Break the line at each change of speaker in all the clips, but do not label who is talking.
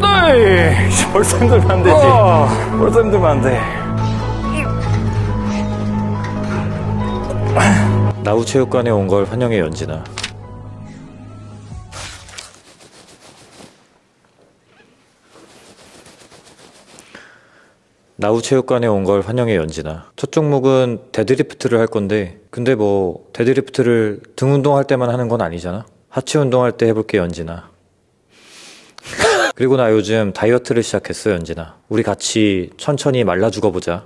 네. 벌써 힘들면 안 되지. 벌써 힘들면 안 돼. 나우체육관에 온 걸 환영해 연진아. 나우체육관에 온 걸 환영해 연진아. 첫 종목은 deadlift를 할 건데, 근데 뭐 deadlift를 등 운동할 때만 하는 건 아니잖아. 하체 운동할 때 해볼게 연진아. 그리고 나 요즘 다이어트를 시작했어 연진아. 우리 같이 천천히 말라 죽어보자.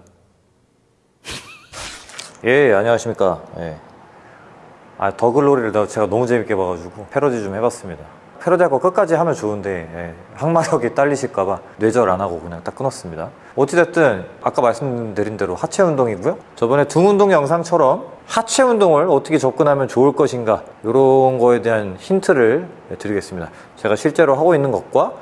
예, 안녕하십니까. 예. 아, 더글로리를 나- 제가 너무 재밌게 봐가지고 패러디 좀 해봤습니다. 패러디 할거 끝까지 하면 좋은데 예, 항마력이 딸리실까봐 뇌절 안 하고 그냥 딱 끊었습니다. 어찌됐든 아까 말씀드린 대로 하체 운동이고요. 저번에 등 운동 영상처럼 하체 운동을 어떻게 접근하면 좋을 것인가 이런 거에 대한 힌트를 드리겠습니다. 제가 실제로 하고 있는 것과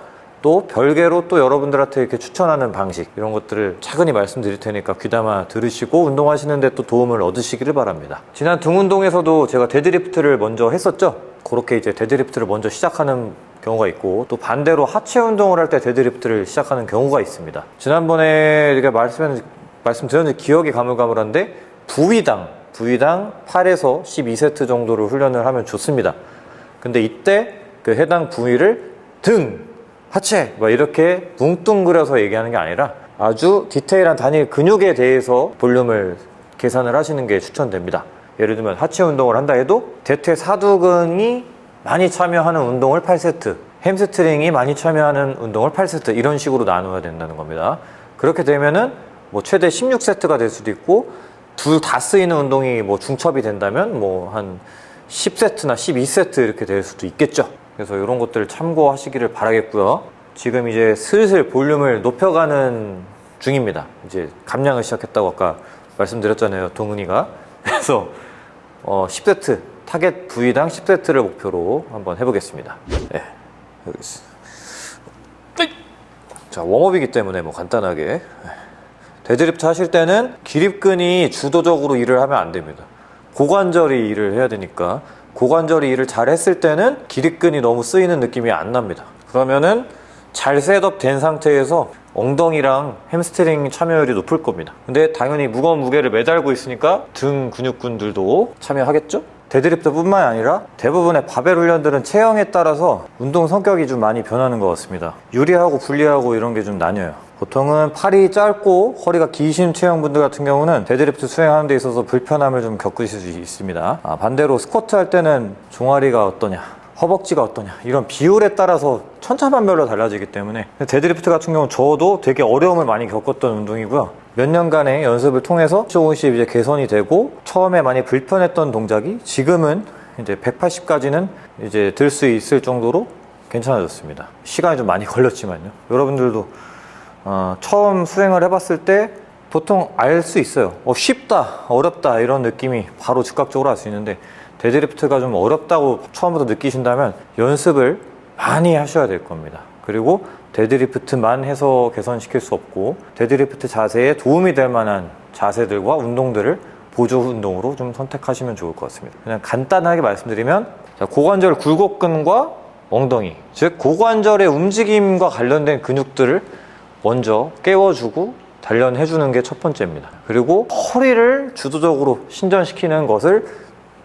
또 별개로 또 여러분들한테 이렇게 추천하는 방식 이런 것들을 차근히 말씀드릴 테니까 귀담아 들으시고 운동하시는데 또 도움을 얻으시기를 바랍니다. 지난 등 운동에서도 제가 deadlift를 먼저 했었죠. 그렇게 이제 deadlift를 먼저 시작하는 경우가 있고 또 반대로 하체 운동을 할 때 deadlift를 시작하는 경우가 있습니다. 지난번에 제가 말씀 말씀드렸는데 기억이 가물가물한데 부위당 부위당 8에서 12세트 정도를 훈련을 하면 좋습니다. 근데 이때 그 해당 부위를 등, 하체 뭐 이렇게 뭉뚱그려서 얘기하는 게 아니라 아주 디테일한 단일 근육에 대해서 볼륨을 계산을 하시는 게 추천됩니다. 예를 들면 하체 운동을 한다 해도 대퇴 사두근이 많이 참여하는 운동을 8세트, 햄스트링이 많이 참여하는 운동을 8세트 이런 식으로 나누어야 된다는 겁니다. 그렇게 되면은 뭐 최대 16세트가 될 수도 있고 둘 다 쓰이는 운동이 뭐 중첩이 된다면 뭐 한 10세트나 12세트 이렇게 될 수도 있겠죠. 그래서 이런 것들을 참고하시기를 바라겠고요. 지금 이제 슬슬 볼륨을 높여가는 중입니다. 이제 감량을 시작했다고 아까 말씀드렸잖아요. 동은이가. 그래서 어, 10세트 타겟 부위당 10세트를 목표로 한번 해보겠습니다. 네, 여기 있어. 자 warm-up이기 때문에 뭐 간단하게 네. 데드리프트 하실 때는 기립근이 주도적으로 일을 하면 안 됩니다. 고관절이 일을 해야 되니까 고관절이 일을 잘 했을 때는 기립근이 너무 쓰이는 느낌이 안 납니다. 그러면은 잘 setup 된 상태에서 엉덩이랑 햄스트링 참여율이 높을 겁니다. 근데 당연히 무거운 무게를 매달고 있으니까 등 근육군들도 참여하겠죠? 데드리프트 뿐만 아니라 대부분의 바벨 훈련들은 체형에 따라서 운동 성격이 좀 많이 변하는 것 같습니다. 유리하고 불리하고 이런 게 좀 나뉘어요. 보통은 팔이 짧고 허리가 기신 체형분들 같은 경우는 데드리프트 수행하는 데 있어서 불편함을 좀 겪으실 수 있습니다. 아, 반대로 스쿼트 할 때는 종아리가 어떠냐, 허벅지가 어떠냐 이런 비율에 따라서 천차만별로 달라지기 때문에 데드리프트 같은 경우는 저도 되게 어려움을 많이 겪었던 운동이고요. 몇 년간의 연습을 통해서 조금씩 이제 개선이 되고 처음에 많이 불편했던 동작이 지금은 이제 180까지는 이제 들 수 있을 정도로 괜찮아졌습니다. 시간이 좀 많이 걸렸지만요. 여러분들도 어, 처음 수행을 해봤을 때 보통 알 수 있어요. 어, 쉽다, 어렵다 이런 느낌이 바로 즉각적으로 알 수 있는데 deadlift가 좀 어렵다고 처음부터 느끼신다면 연습을 많이 하셔야 될 겁니다. 그리고 deadlift만 해서 개선시킬 수 없고 데드리프트 자세에 도움이 될 만한 자세들과 운동들을 보조 운동으로 좀 선택하시면 좋을 것 같습니다. 그냥 간단하게 말씀드리면 자, 고관절 굴곡근과 엉덩이 즉 고관절의 움직임과 관련된 근육들을 먼저 깨워주고 단련해주는 게 첫 번째입니다. 그리고 허리를 주도적으로 신전시키는 것을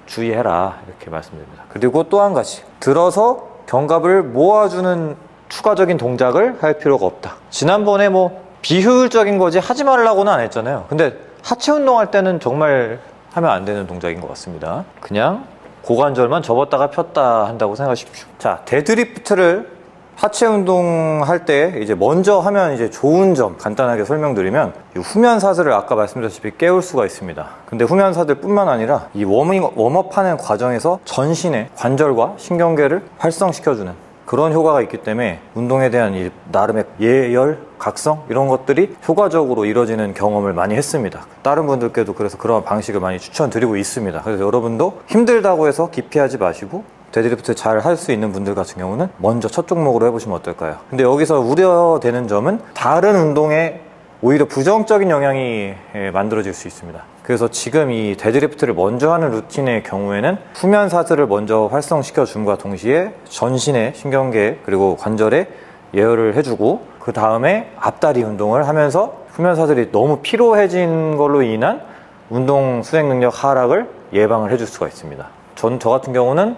주의해라 이렇게 말씀드립니다. 그리고 또 한 가지 들어서 견갑을 모아주는 추가적인 동작을 할 필요가 없다. 지난번에 뭐 비효율적인 거지 하지 말라고는 안 했잖아요. 근데 하체 운동할 때는 정말 하면 안 되는 동작인 것 같습니다. 그냥 고관절만 접었다가 폈다 한다고 생각하십시오. 자, deadlift를 하체 운동 할 때 이제 먼저 하면 이제 좋은 점 간단하게 설명드리면 이 후면사슬을 아까 말씀드렸다시피 깨울 수가 있습니다. 근데 후면사슬 뿐만 아니라 이 warming, warm-up하는 과정에서 전신의 관절과 신경계를 활성시켜주는 그런 효과가 있기 때문에 운동에 대한 이 나름의 예열, 각성 이런 것들이 효과적으로 이루어지는 경험을 많이 했습니다. 다른 분들께도 그래서 그런 방식을 많이 추천드리고 있습니다. 그래서 여러분도 힘들다고 해서 기피하지 마시고 데드리프트 잘 할 수 있는 분들 같은 경우는 먼저 첫 종목으로 해보시면 어떨까요? 근데 여기서 우려되는 점은 다른 운동에 오히려 부정적인 영향이 예, 만들어질 수 있습니다. 그래서 지금 이 deadlift를 먼저 하는 루틴의 경우에는 후면 사슬을 먼저 활성시켜 줌과 동시에 전신의 신경계 그리고 관절에 예열을 해주고 그 다음에 앞다리 운동을 하면서 후면 사슬이 너무 피로해진 걸로 인한 운동 수행 능력 하락을 예방을 해줄 수가 있습니다. 전 저 같은 경우는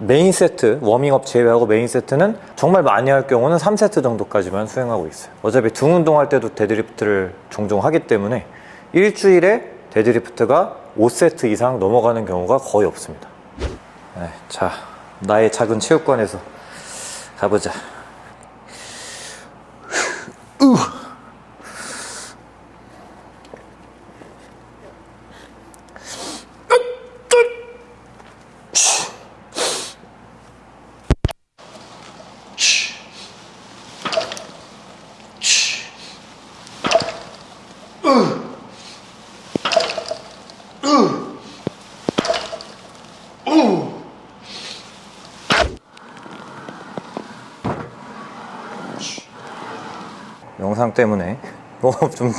메인 세트, 워밍업 제외하고 메인 세트는 정말 많이 할 경우는 3세트 정도까지만 수행하고 있어요. 어차피 등 운동할 때도 deadlift를 종종 하기 때문에 일주일에 deadlift가 5세트 이상 넘어가는 경우가 거의 없습니다. 네, 자, 나의 작은 체육관에서 가보자. 영상 때문에 너무 좀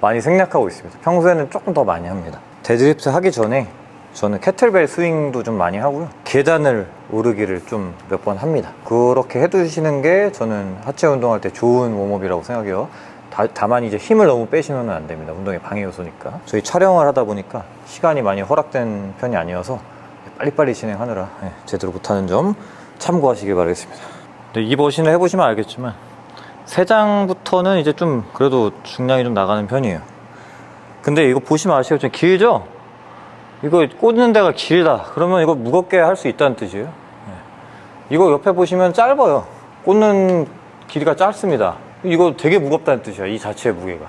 많이 생략하고 있습니다. 평소에는 조금 더 많이 합니다. 데드리프트 하기 전에 저는 kettlebell swing도 좀 많이 하고요. 계단을 오르기를 좀 몇 번 합니다. 그렇게 해두시는 게 저는 하체 운동할 때 좋은 warm-up이라고 생각해요. 다, 만 이제 힘을 너무 빼시면 안 됩니다. 운동의 방해 요소니까. 저희 촬영을 하다 보니까 시간이 많이 허락된 편이 아니어서 빨리빨리 진행하느라 예, 제대로 못하는 점 참고하시길 바라겠습니다. 네, 이 버신을 해보시면 알겠지만 세 장부터는 이제 좀 그래도 중량이 좀 나가는 편이에요. 근데 이거 보시면 아시겠지만 길죠? 이거 꽂는 데가 길다. 그러면 이거 무겁게 할 수 있다는 뜻이에요. 네. 이거 옆에 보시면 짧아요. 꽂는 길이가 짧습니다. 이거 되게 무겁다는 뜻이야. 이 자체의 무게가.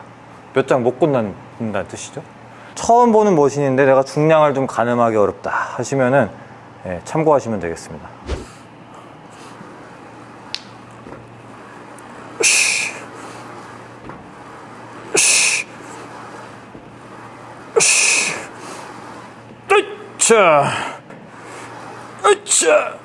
몇 장 못 꽂는다는 뜻이죠. 처음 보는 머신인데 내가 중량을 좀 가늠하기 어렵다 하시면은 예, 참고하시면 되겠습니다. 으쌰. 으쌰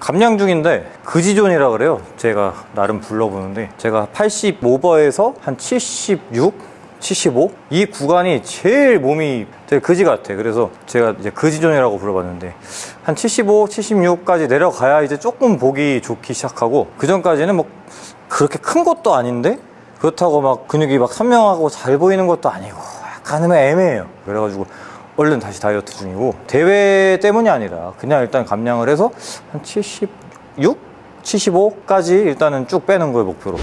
감량 중인데 그지존이라 그래요 제가 나름 불러보는데 제가 85버에서 한 76? 75? 이 구간이 제일 몸이 되게 그지 같아 그래서 제가 이제 그지존이라고 불러봤는데 한 75, 76까지 내려가야 이제 조금 보기 좋기 시작하고 그 전까지는 뭐 그렇게 큰 것도 아닌데 그렇다고 막 근육이 막 선명하고 잘 보이는 것도 아니고 약간은 애매해요 그래가지고 얼른 다시 다이어트 중이고 대회 때문이 아니라 그냥 일단 감량을 해서 한 76? 75까지 일단은 쭉 빼는 거예요 목표로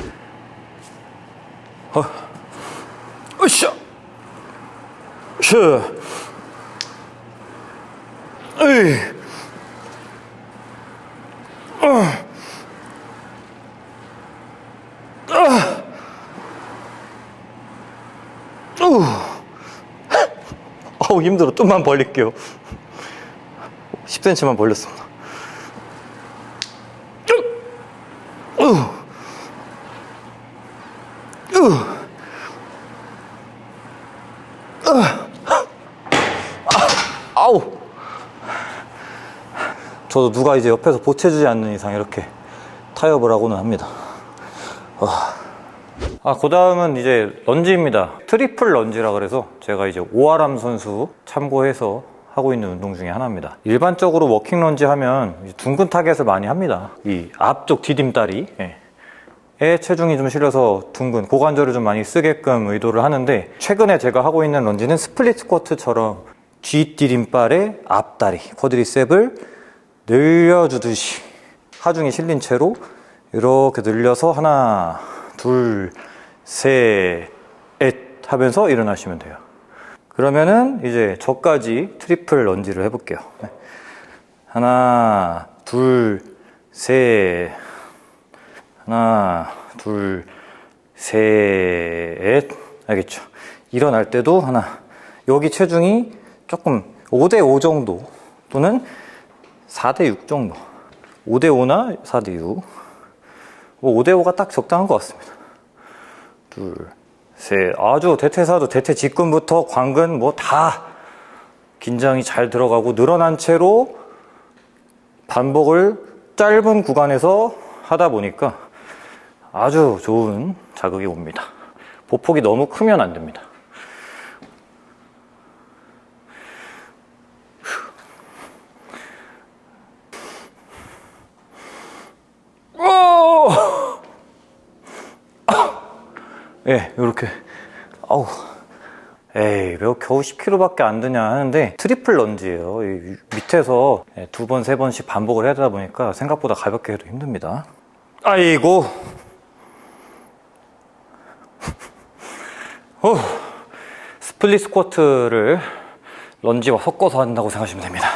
어. 으쌰 슈 으이 어. 아. 우. 어우 힘들어. 좀만 벌릴게요. 10cm만 벌렸습니다 우. 우. 아우! 저도 누가 이제 옆에서 보채주지 않는 이상 이렇게 타협을 하고는 합니다 아, 그 다음은 이제 lunge입니다. triple lunge라 그래서 제가 이제 오아람 선수 참고해서 하고 있는 운동 중에 하나입니다. 일반적으로 walking lunge 하면 둔근 타겟을 많이 합니다. 이 앞쪽 디딤다리. 예. 에 체중이 좀 실려서 둔근 고관절을 좀 많이 쓰게끔 의도를 하는데 최근에 제가 하고 있는 lunge는 split squat처럼 뒷디딤발의 앞다리 quadricep을 늘려주듯이 하중이 실린 채로 이렇게 늘려서 하나 둘셋넷 하면서 일어나시면 돼요 그러면은 이제 저까지 triple lunge를 해볼게요 네. 하나 둘 셋 하나, 둘, 셋. 알겠죠? 일어날 때도 하나. 여기 체중이 조금 5대5 정도 또는 4대6 정도. 5대5나 4대6. 5대5가 딱 적당한 것 같습니다. 둘, 셋. 아주 대퇴사도 대퇴 직근부터 광근 뭐 다
긴장이 잘 들어가고 늘어난 채로 반복을 짧은 구간에서 하다 보니까 아주 좋은 자극이 옵니다. 보폭이 너무 크면 안 됩니다. 예, 이렇게. 아우. 에이, 왜 겨우 10kg밖에 안 드냐 하는데 triple lunge예요. 이 밑에서 예, 두 번, 세 번씩 반복을 해야 되다 보니까 생각보다 가볍게 해도 힘듭니다. 아이고. 어, split squat를 lunge와 섞어서 한다고 생각하시면 됩니다.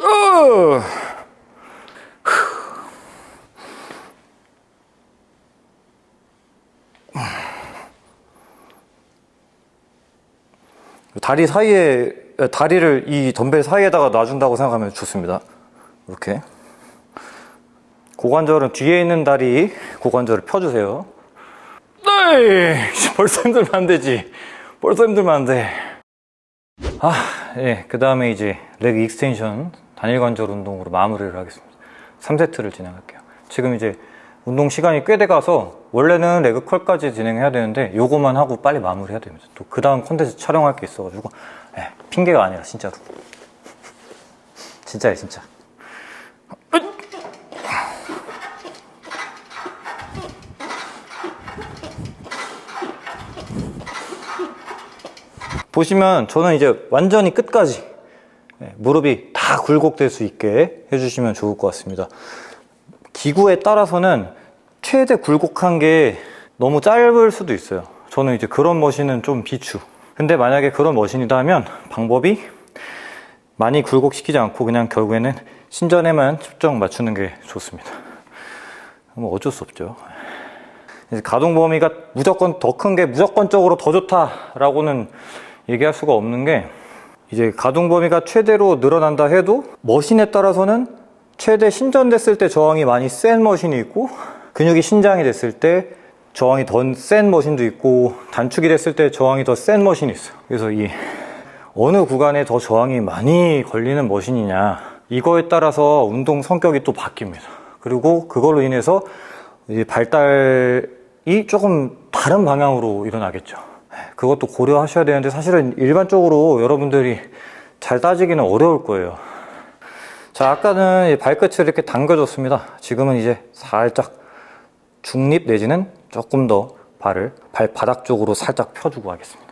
어. 다리 사이에 다리를 이 덤벨 사이에다가 놔준다고 생각하면 좋습니다. 이렇게 고관절은 뒤에 있는 다리 고관절을 펴주세요. 네, 벌써 힘들면 안 되지. 벌써 힘들면 안 돼. 아, 예, 그 다음에 이제 leg extension 단일 관절 운동으로 마무리를 하겠습니다. 3세트를 진행할게요. 지금 이제 운동 시간이 꽤 돼가서 원래는 leg curl까지 진행해야 되는데 요거만 하고 빨리 마무리해야 됩니다. 또 그 다음 콘텐츠 촬영할 게 있어가지고 예, 핑계가 아니라 진짜로 진짜예요 진짜. 보시면 저는 이제 완전히 끝까지 예, 무릎이 다 굴곡될 수 있게 해주시면 좋을 것 같습니다. 기구에 따라서는 최대 굴곡한 게 너무 짧을 수도 있어요. 저는 이제 그런 머신은 좀 비추. 근데 만약에 그런 머신이다 하면 방법이 많이 굴곡시키지 않고 그냥 결국에는 신전에만 측정 맞추는 게 좋습니다. 뭐 어쩔 수 없죠. 가동 범위가 무조건 더 큰 게 무조건적으로 더 좋다라고는 얘기할 수가 없는 게 이제 가동 범위가 최대로 늘어난다 해도 머신에 따라서는 최대 신전됐을 때 저항이 많이 센 머신이 있고 근육이 신장이 됐을 때 저항이 더 센 머신도 있고 단축이 됐을 때 저항이 더 센 머신이 있어요. 그래서 이 어느 구간에 더 저항이 많이 걸리는 머신이냐 이거에 따라서 운동 성격이 또 바뀝니다. 그리고 그걸로 인해서 발달이 조금 다른 방향으로 일어나겠죠. 그것도 고려하셔야 되는데 사실은 일반적으로 여러분들이 잘 따지기는 어려울 거예요. 자 아까는 발끝을 이렇게 당겨줬습니다. 지금은 이제 살짝 중립 내지는 조금 더 발을 발바닥 쪽으로 살짝 펴주고 하겠습니다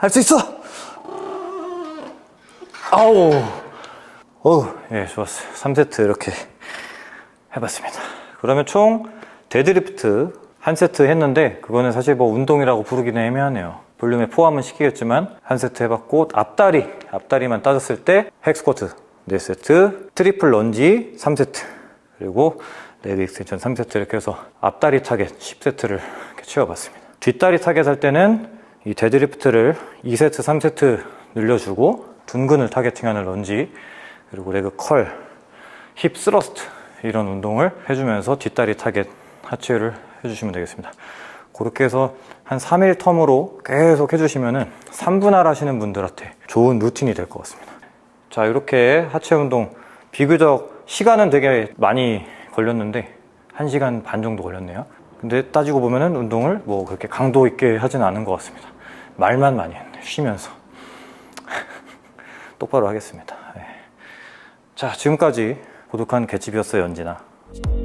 할 수 있어! 아우! 어우, 예, 좋았어요. 3세트 이렇게 해봤습니다. 그러면 총 데드리프트 한 세트 했는데 그거는 사실 뭐 운동이라고 부르기는 애매하네요. 볼륨에 포함은 시키겠지만 한 세트 해봤고 앞다리, 앞다리만 따졌을 때 hack squat 4세트, triple lunge 3세트 그리고 leg extension 3세트 이렇게 해서 앞다리 타겟 10세트를 이렇게 채워봤습니다. 뒷다리 타겟 할 때는 이 deadlift를 2세트, 3세트 늘려주고 둔근을 targeting하는 lunge 그리고 leg curl, hip thrust 이런 운동을 해주면서 뒷다리 타겟 하체를 해주시면 되겠습니다. 그렇게 해서 한 3일 term으로 계속 해주시면 3분할 하시는 분들한테 좋은 루틴이 될 것 같습니다. 자 이렇게 하체 운동 비교적 시간은 되게 많이 걸렸는데 1시간 반 정도 걸렸네요. 근데 따지고 보면은 운동을 뭐 그렇게 강도 있게 하진 않은 것 같습니다. 말만 많이 했네. 쉬면서. 똑바로 하겠습니다. 네. 자, 지금까지 고독한 개집이었어요, 연진아.